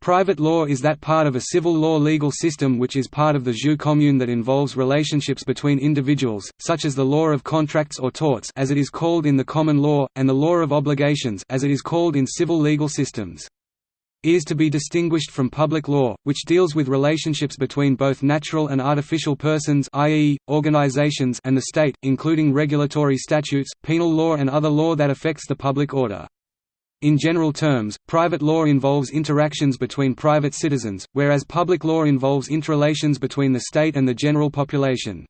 Private law is that part of a civil law legal system which is part of the jus commune that involves relationships between individuals, such as the law of contracts or torts as it is called in the common law, and the law of obligations as it is called in civil legal systems. It is to be distinguished from public law, which deals with relationships between both natural and artificial persons i.e., organizations and the state, including regulatory statutes, penal law and other law that affects the public order. In general terms, private law involves interactions between private citizens, whereas public law involves interrelations between the state and the general population.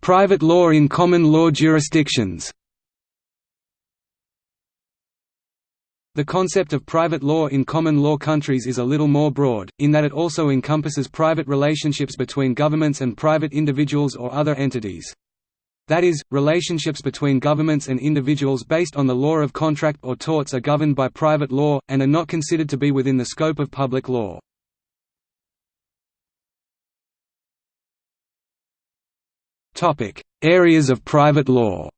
Private law in common law jurisdictions The concept of private law in common law countries is a little more broad, in that it also encompasses private relationships between governments and private individuals or other entities. That is, relationships between governments and individuals based on the law of contract or torts are governed by private law, and are not considered to be within the scope of public law. Areas of private law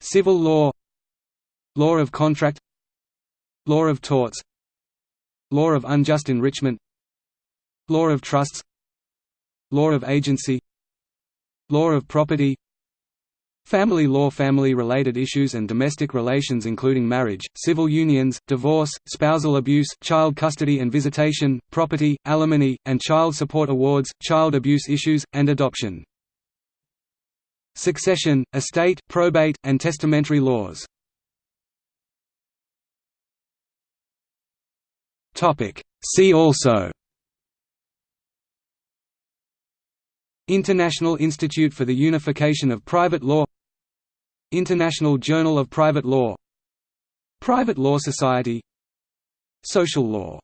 Civil law Law of contract Law of torts Law of unjust enrichment Law of trusts Law of agency Law of property Family law Family-related issues and domestic relations including marriage, civil unions, divorce, spousal abuse, child custody and visitation, property, alimony, and child support awards, child abuse issues, and adoption. Succession, estate, probate, and testamentary laws. See also International Institute for the Unification of Private Law International Journal of Private Law Private Law Society Social law